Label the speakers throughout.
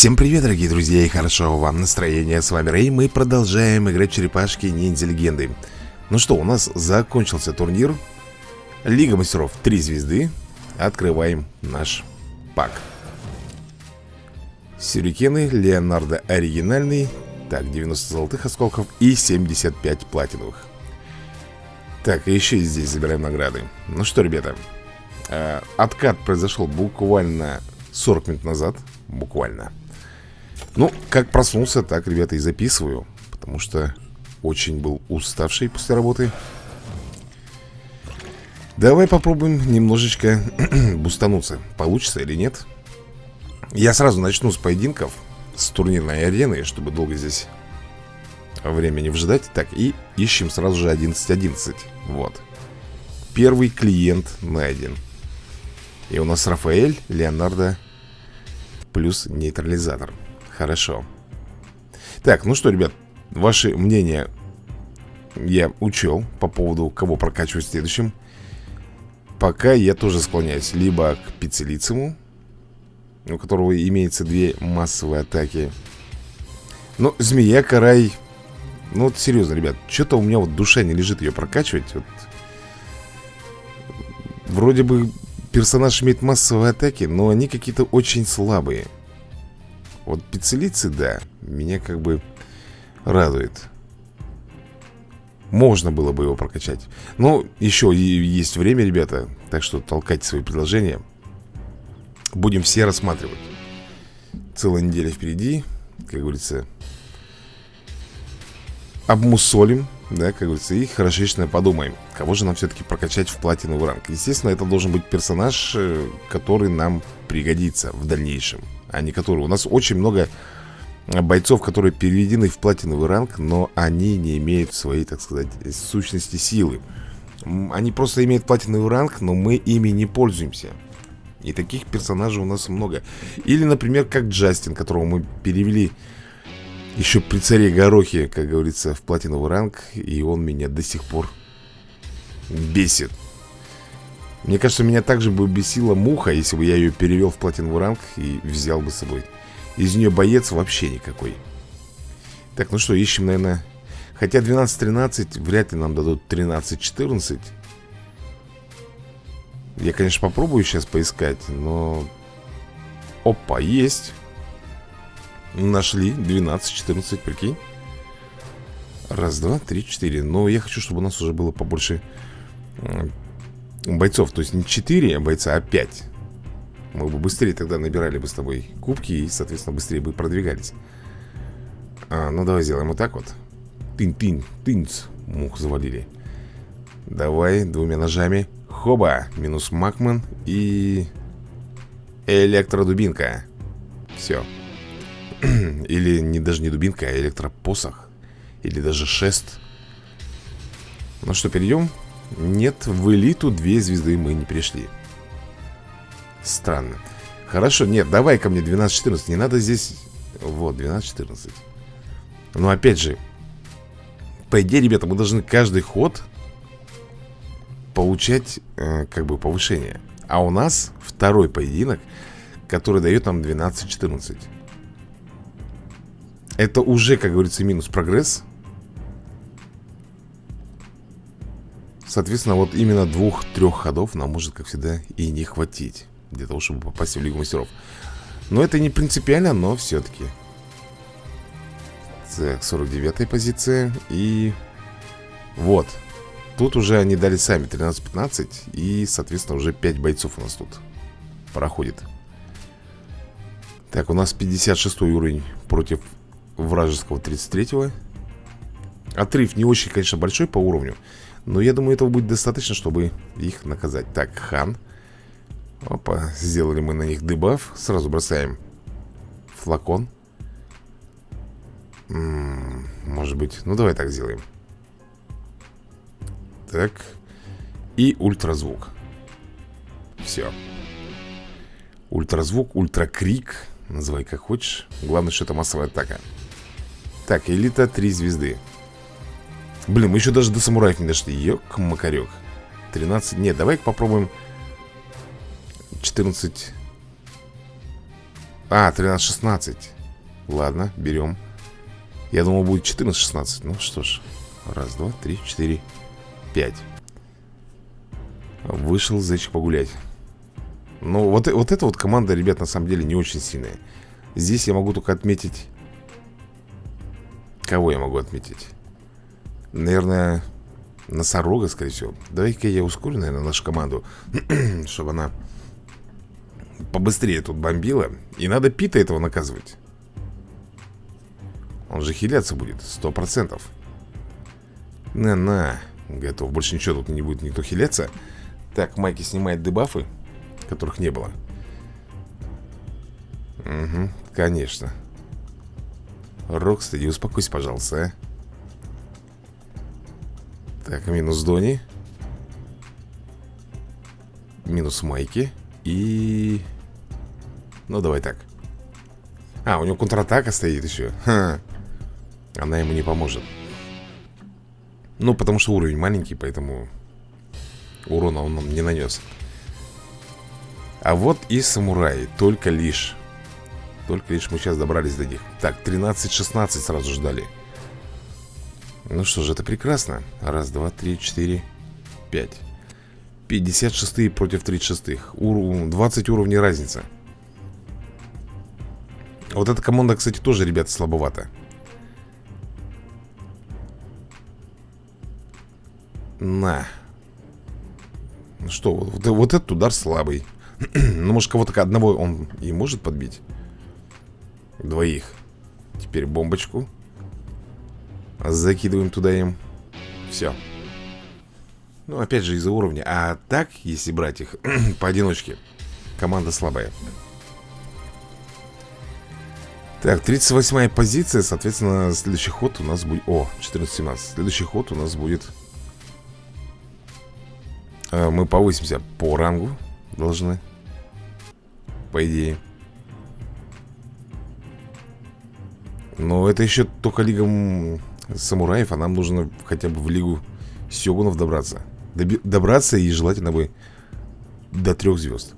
Speaker 1: Всем привет, дорогие друзья, и хорошо вам настроение. С вами Рэй, мы продолжаем играть черепашки ниндзя легенды. Ну что, у нас закончился турнир. Лига мастеров 3 звезды. Открываем наш пак. Сюрикены, Леонардо оригинальный. Так, 90 золотых осколков и 75 платиновых. Так, и еще и здесь забираем награды. Ну что, ребята, э, откат произошел буквально 40 минут назад. Буквально. Ну, как проснулся, так, ребята, и записываю Потому что очень был уставший после работы. Давай попробуем немножечко бустануться Получится или нет. Я сразу начну с поединков С турнирной арены, чтобы долго здесь времени вжидать. Так, и ищем сразу же 11.11 Вот. Первый клиент найден И у нас Рафаэль, Леонардо Плюс нейтрализатор Хорошо. Так, ну что, ребят Ваши мнения я учел по поводу кого прокачивать следующим Пока я тоже склоняюсь либо к Пиццелицему У которого имеется две массовые атаки. Ну, Змея, Карай. Ну вот серьезно, ребят Что-то у меня вот душа не лежит ее прокачивать. Вот. Вроде бы персонаж имеет массовые атаки Но они какие-то очень слабые вот пиццелицы, да, меня как бы радует. Можно было бы его прокачать. Но еще есть время, ребята, так что толкайте свои предложения. Будем все рассматривать. Целая неделя впереди, как говорится, обмусолим, да, как говорится, и хорошечно подумаем, кого же нам все-таки прокачать в платиновый ранг. Естественно, это должен быть персонаж, э, который нам пригодится в дальнейшем а не которые. У нас очень много бойцов, которые переведены в платиновый ранг, но они не имеют своей, так сказать, сущности силы. Они просто имеют платиновый ранг, но мы ими не пользуемся. И таких персонажей у нас много. Или, например, как Джастин, которого мы перевели еще при царе Горохе, как говорится, в платиновый ранг, и он меня до сих пор бесит. Мне кажется, меня также бы бесила муха, если бы я ее перевел в платиновый ранг и взял бы с собой. Из нее боец вообще никакой. Так, ну что, ищем, наверное... Хотя 12-13 вряд ли нам дадут 13-14. Я, конечно, попробую сейчас поискать, но... Опа, есть. Нашли 12-14, прикинь. Раз, два, три, четыре. Но я хочу, чтобы у нас уже было побольше бойцов. То есть не 4 бойца, а 5 Мы бы быстрее тогда набирали бы с тобой кубки И, соответственно, быстрее бы продвигались. А, Ну, давай сделаем вот так вот. Тын-тын, тынц Мух завалили. Давай двумя ножами. Хоба, минус Макман и электродубинка. Все Или не, даже не дубинка, а электропосох Или даже шест. Ну что, перейдем нет, в элиту две звезды мы не пришли. Странно. Хорошо, нет, давай ко мне 12-14 Не надо здесь... Вот, 12-14 Но опять же По идее, ребята, мы должны каждый ход Получать, э, как бы, повышение. А у нас второй поединок Который дает нам 12-14 Это уже, как говорится, минус прогресс Соответственно, вот именно двух-трех ходов нам может, как всегда, и не хватить Для того, чтобы попасть в Лигу Мастеров. Но это не принципиально, но все-таки Так, 49-я позиция И вот. Тут уже они дали сами 13-15 И, соответственно, уже 5 бойцов у нас тут проходит. Так, у нас 56 уровень против вражеского 33-го Отрыв не очень, конечно, большой по уровню но я думаю, этого будет достаточно, чтобы их наказать. Так, хан. Опа, сделали мы на них дебаф. Сразу бросаем флакон. М -м, Может быть, ну давай так сделаем. Так. И ультразвук. Все Ультразвук, ультракрик. Называй как хочешь. Главное, что это массовая атака. Так, элита 3 звезды Блин, мы еще даже до самураев не дошли. Ёк-макарек 13, нет, давай попробуем 14 А, 13-16 Ладно, берем Я думал будет 14-16 Ну что ж Раз, два, три, четыре, пять. Вышел зайчик погулять. Ну, вот, вот эта вот команда, ребят, на самом деле не очень сильная. Здесь я могу только отметить. Кого я могу отметить? Наверное, носорога, скорее всего. Давай-ка я ускорю, наверное, нашу команду Чтобы она побыстрее тут бомбила. И надо Пита этого наказывать. Он же хиляться будет, сто процентов. На-на Готов, больше ничего тут не будет никто хиляться. Так, Майки снимает дебафы Которых не было. Угу, конечно. Рокстеди, успокойся, пожалуйста, а так, минус Дони. Минус Майки. И... Ну, давай так. А, у него контратака стоит еще. Ха. Она ему не поможет. Ну, потому что уровень маленький, поэтому Урона он нам не нанес. А вот и самураи Только лишь. Только лишь мы сейчас добрались до них. Так, 13-16 сразу ждали ну что же, это прекрасно. Раз, два, три, четыре, пять. 56 против 36 Ур 20 уровней разница Вот эта команда, кстати, тоже, ребята, слабовата. На. Ну что, вот, вот этот удар слабый. Ну, может, кого-то одного он и может подбить? Двоих. Теперь бомбочку Закидываем туда им. Все Ну, опять же, из-за уровня. А так, если брать их поодиночке Команда слабая. Так, 38-я позиция. Соответственно, следующий ход у нас будет О, 14-17 Следующий ход у нас будет э, Мы повысимся по рангу Должны По идее. Но это еще только лига самураев, а нам нужно хотя бы в лигу сёгунов добраться. Доби добраться и желательно бы до трех звезд.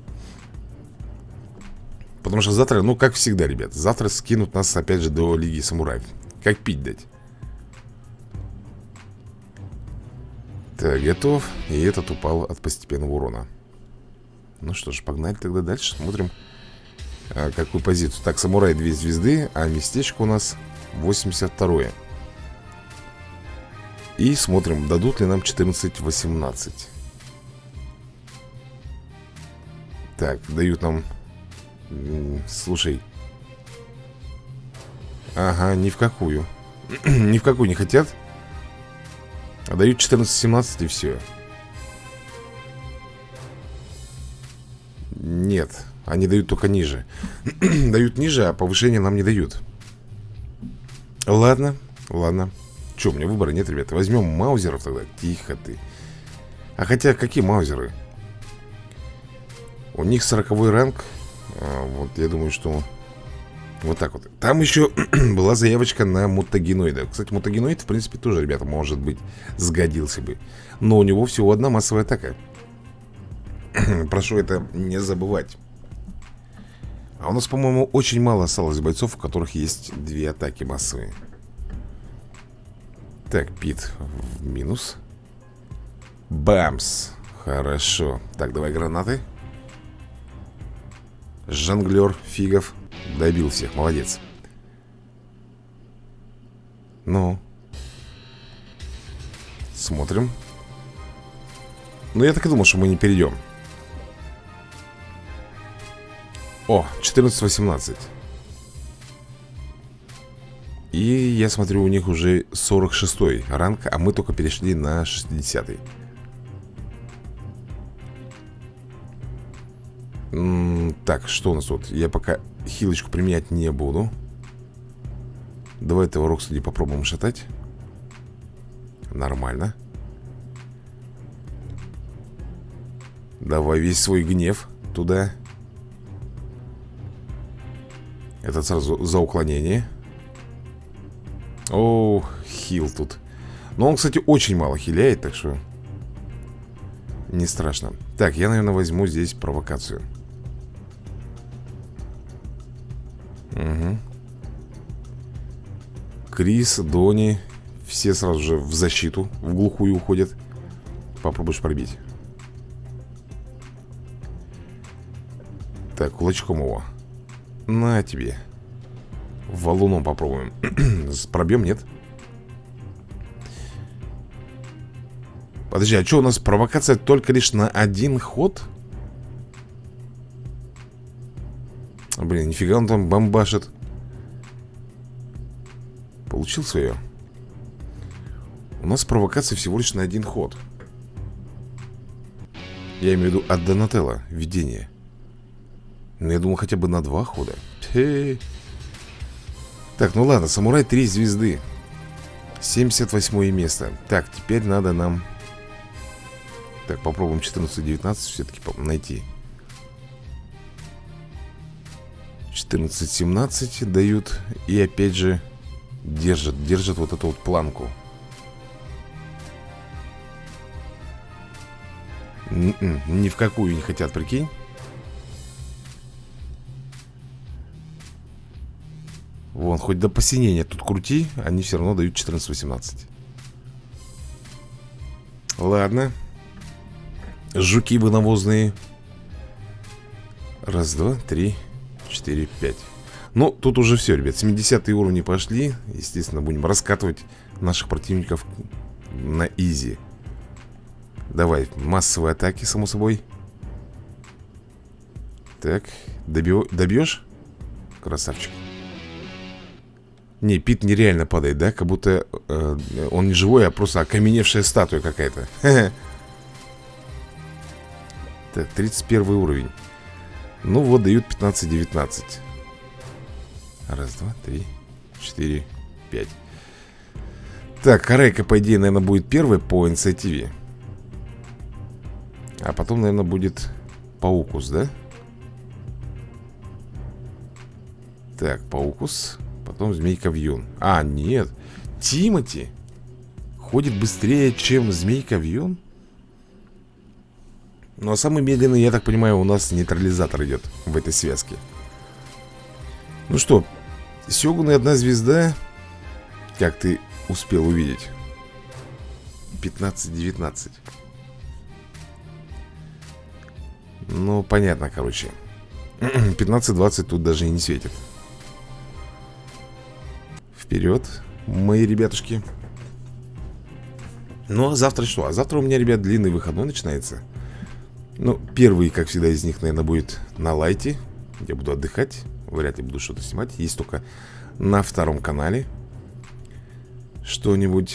Speaker 1: Потому что завтра, ну как всегда, ребят, завтра скинут нас опять же до лиги самураев. Как пить дать? Так, готов. И этот упал от постепенного урона. Ну что ж, погнали тогда дальше. Смотрим, а, какую позицию. Так, самурай 2 звезды, а местечко у нас 82 -е. И смотрим, дадут ли нам 14-18 Так, дают нам Слушай. Ага, ни в какую. Ни в какую не хотят. А дают 14-17 и все Нет, они дают только ниже. Дают ниже, а повышение нам не дают. Ладно, ладно Че, у меня выбора нет, ребята. Возьмем маузеров тогда. Тихо ты. А хотя, какие маузеры? У них сороковой ранг. А, Вот, я думаю, что Вот так вот. Там еще была заявочка на мутагеноида Кстати, мутагеноид, в принципе, тоже, ребята, может быть Сгодился бы. Но у него всего одна массовая атака. Прошу это не забывать. А у нас, по-моему, очень мало осталось бойцов У которых есть две атаки массовые так, Пит в минус. Бамс Хорошо. Так, давай гранаты. Жонглер Фигов Добил всех, молодец. Ну. Смотрим. Ну, я так и думал, что мы не перейдем О, 14-18 и я смотрю, у них уже 46 ранг, а мы только перешли на 60 -й. Так, что у нас тут? Я пока хилочку применять не буду. Давай этого Роксади попробуем шатать. Нормально. Давай весь свой гнев туда. Это сразу за уклонение. О, хил тут. Но он, кстати, очень мало хиляет, так что Не страшно. Так, я, наверное, возьму здесь провокацию. Угу. Крис, Дони Все сразу же в защиту В глухую уходят. Попробуешь пробить. Так, кулачком его. На тебе Валуном попробуем Пробьем, нет? Подожди, а что у нас провокация только лишь на один ход? Блин, нифига он там бомбашит Получил свое У нас провокация всего лишь на один ход Я имею в виду от Донателла Видение Ну, я думал хотя бы на два хода Хе. Так, ну ладно, самурай 3 звезды. 78 место. Так, теперь надо нам Так, попробуем 14-19 все-таки найти. 14-17 дают И опять же Держат, держат вот эту вот планку. Н -н, Ни в какую не хотят, прикинь Вон, хоть до посинения тут крути Они все равно дают 14-18 Ладно. Жуки вы навозные. Раз, два, три 4, 5 Ну, тут уже все, ребят 70 уровни пошли. Естественно, будем раскатывать наших противников на изи. Давай, массовые атаки, само собой. Так, добьешь? Красавчик Не, Пит нереально падает, да? Как будто э, он не живой, а просто окаменевшая статуя какая-то. Так, 31 уровень. Ну вот дают 15-19 Раз, два, три, четыре, пять. Так, Карайка, по идее, наверное, будет первой по инициативе. А потом, наверное, будет Паукус, да? Так, Паукус Потом Змейка Вьюн А, нет. Тимати Ходит быстрее, чем Змейка Вьюн? Ну а самый медленный, я так понимаю, у нас нейтрализатор идет в этой связке. Ну что, Сёгун и одна звезда Как ты успел увидеть? 15-19 Ну, понятно, короче. 15-20 тут даже и не светит Вперед, мои ребятушки. Ну, а завтра что? А завтра у меня, ребят, длинный выходной начинается. Ну, первый, как всегда, из них, наверное, будет на лайте. Я буду отдыхать Вряд ли буду что-то снимать. Есть только на втором канале Что-нибудь.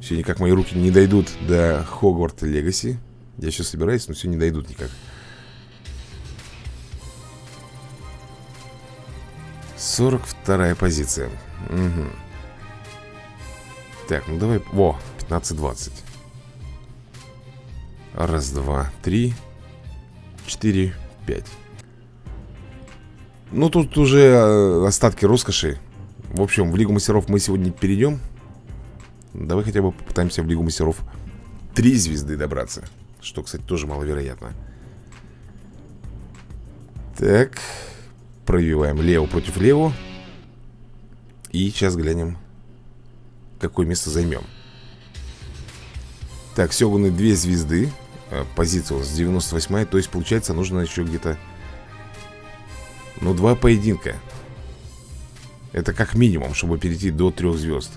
Speaker 1: Все никак мои руки не дойдут до Хогварт Легаси. Я сейчас собираюсь, но все не дойдут никак Сорок вторая позиция. Угу. Так, ну давай Во, 15-20 Раз, два, три Четыре, пять. Ну, тут уже э, остатки роскоши. В общем, в Лигу Мастеров мы сегодня перейдем. Давай хотя бы попытаемся в Лигу Мастеров Три звезды добраться Что, кстати, тоже маловероятно. Так Пробиваем лево против лево. И сейчас глянем Какое место займем. Так, Сёгуны две звезды. Э, позиция у нас 98 То есть, получается, нужно еще где-то Ну, два поединка. Это как минимум, чтобы перейти до трех звезд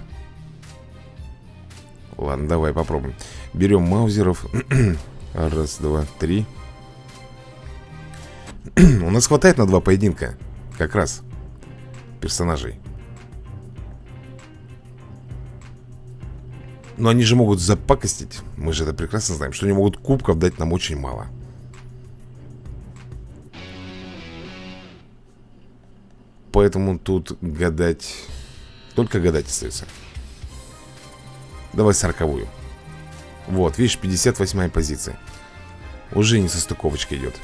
Speaker 1: Ладно, давай попробуем. Берем маузеров. Раз, два, три У нас хватает на два поединка Как раз Персонажей. Но они же могут запакостить. Мы же это прекрасно знаем Что они могут кубков дать нам очень мало. Поэтому тут гадать Только гадать остается. Давай сороковую. Вот, видишь, 58 позиция. Уже не состыковочка идет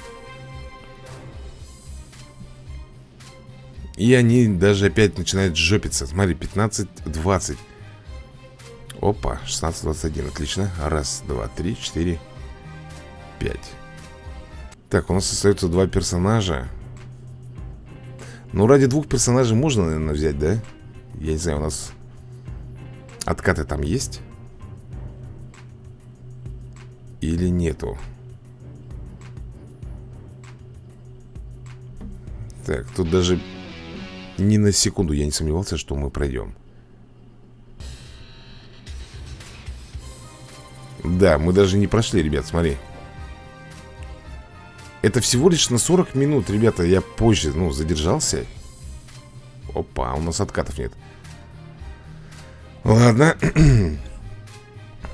Speaker 1: И они даже опять начинают жопиться Смотри, 15-20 Опа, 16-21, отлично Раз, два, три, четыре, пять Так, у нас остается два персонажа Ну, ради двух персонажей можно, наверное, взять, да? Я не знаю, у нас откаты там есть? Или нету? Так, тут даже ни на секунду я не сомневался, что мы пройдем. Да, мы даже не прошли, ребят, смотри. Это всего лишь на 40 минут, ребята, я позже, ну, задержался. Опа, у нас откатов нет. Ладно.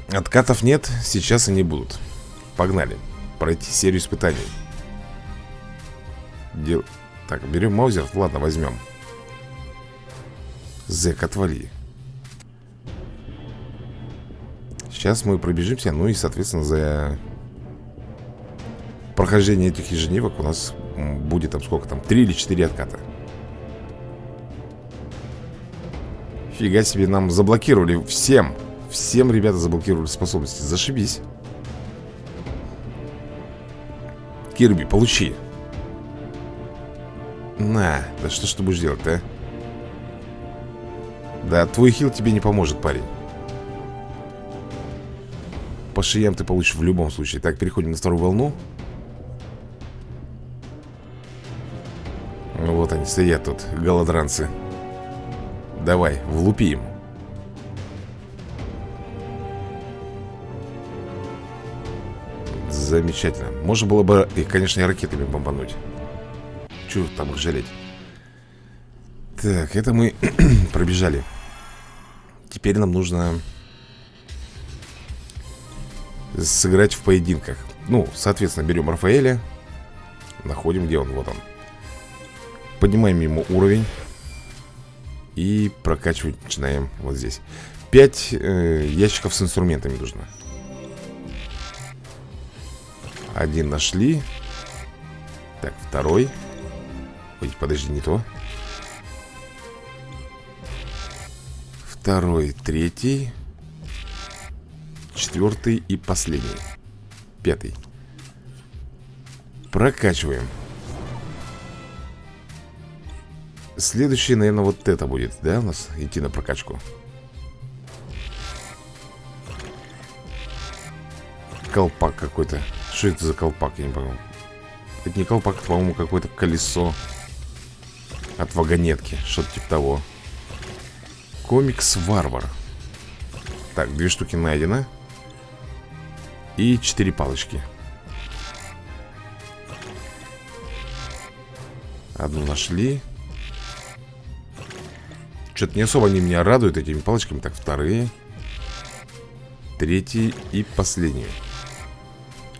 Speaker 1: Откатов нет, сейчас они будут. Погнали. Пройти серию испытаний. Дел... Так, берем маузер. Ладно, возьмем. Зэк, отвали. Сейчас мы пробежимся. Ну и, соответственно, за прохождение этих ежедневок у нас будет там сколько там? Три или четыре отката. Фига себе, нам заблокировали всем. Всем, ребята, заблокировали способности. Зашибись. Кирби, получи. На, да что ж ты будешь делать, а? Да, твой хил тебе не поможет, парень. По шиям ты получишь в любом случае. Так, переходим на вторую волну. Вот они стоят тут, голодранцы. Давай, влупи им. Замечательно. Можно было бы их, конечно, и ракетами бомбануть. Чего там их жалеть? Так, это мы пробежали. Теперь нам нужно сыграть в поединках. Ну, соответственно, берем Рафаэля. Находим, где он, вот он. Поднимаем ему уровень. И прокачивать начинаем вот здесь 5 э, ящиков с инструментами нужно Один нашли Так, второй Ой, подожди, не то Второй, третий Четвертый и последний. Пятый. Прокачиваем. Следующий, наверное, вот это будет, да, у нас идти на прокачку? Колпак какой-то. Что это за колпак, я не понял. Это не колпак, это, по-моему, какое-то колесо От вагонетки, что-то типа того Комикс Варвар Так, две штуки найдено. И четыре палочки. Одну нашли. Что-то не особо они меня радуют этими палочками. Так, вторые. Третий и последний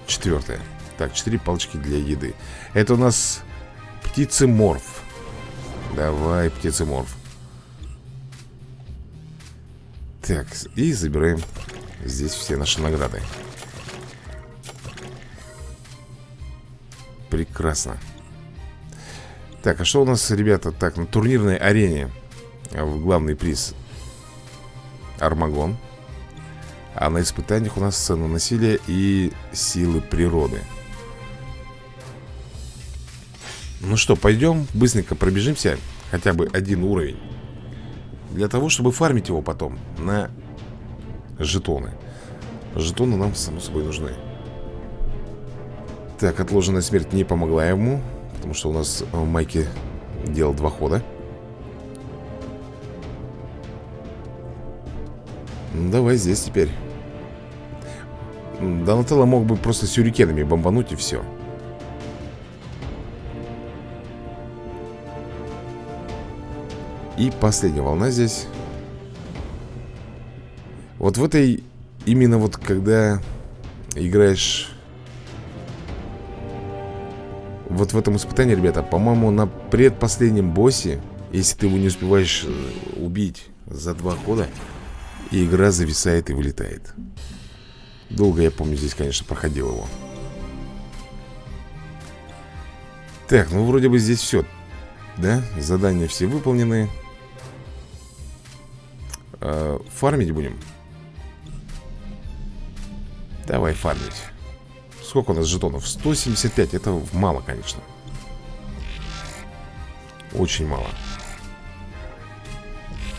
Speaker 1: Четвертое Так, четыре палочки для еды. Это у нас птицеморф. Давай, птицеморф Так, и забираем здесь все наши награды Прекрасно Так, а что у нас, ребята, так, на турнирной арене в главный приз Армагон. А на испытаниях у нас сцена насилия и силы природы. Ну что, пойдем быстренько пробежимся хотя бы один уровень. Для того, чтобы фармить его потом на жетоны. Жетоны нам, само собой, нужны. Так, отложенная смерть не помогла ему, потому что у нас Майки делал два хода. Давай здесь теперь Донателло мог бы просто сюрикенами бомбануть и все И последняя волна здесь. Вот в этой Именно вот когда Играешь Вот в этом испытании, ребята По-моему, на предпоследнем боссе Если ты его не успеваешь э, убить За два хода игра зависает и вылетает. Долго, я помню, здесь, конечно, проходил его. Так, ну вроде бы здесь все Да, задания все выполнены э, Фармить будем? Давай фармить. Сколько у нас жетонов? 175, это мало, конечно. Очень мало.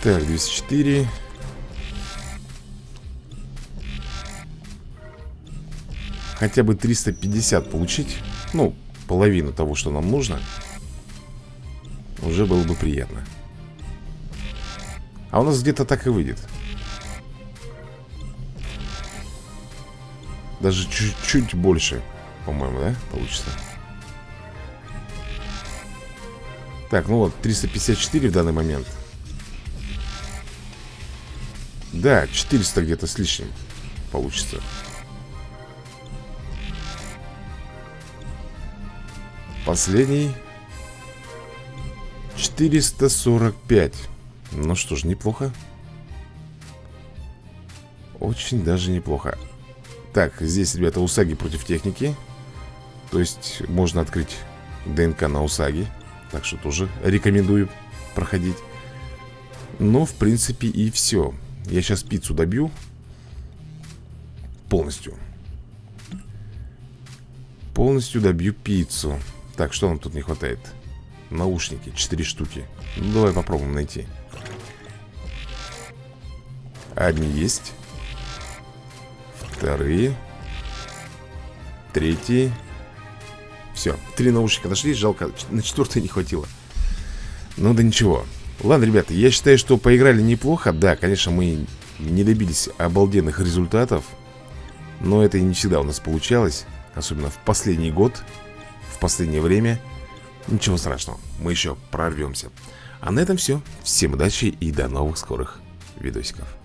Speaker 1: Так, 204 Хотя бы 350 получить. Ну, половину того, что нам нужно Уже было бы приятно А у нас где-то так и выйдет. Даже чуть-чуть больше По-моему, да, получится? Так, ну вот, 354 в данный момент. Да, 400 где-то с лишним Получится. Последний. 445 Ну что ж, неплохо. Очень даже неплохо. Так, здесь, ребята, Усаги против техники. То есть можно открыть ДНК на Усаги. Так что тоже рекомендую проходить. Но, в принципе, и все Я сейчас пиццу добью. Полностью. Полностью добью пиццу. Так, что нам тут не хватает? Наушники, 4 штуки. Ну, давай попробуем найти Одни есть. Вторые. Третьи. Все, три наушника нашли, жалко, на четвертый не хватило. Ну да ничего. Ладно, ребята, я считаю, что поиграли неплохо. Да, конечно, мы не добились обалденных результатов Но это и не всегда у нас получалось Особенно в последний год В последнее время. Ничего страшного, мы еще прорвемся А на этом все Всем удачи и до новых скорых видосиков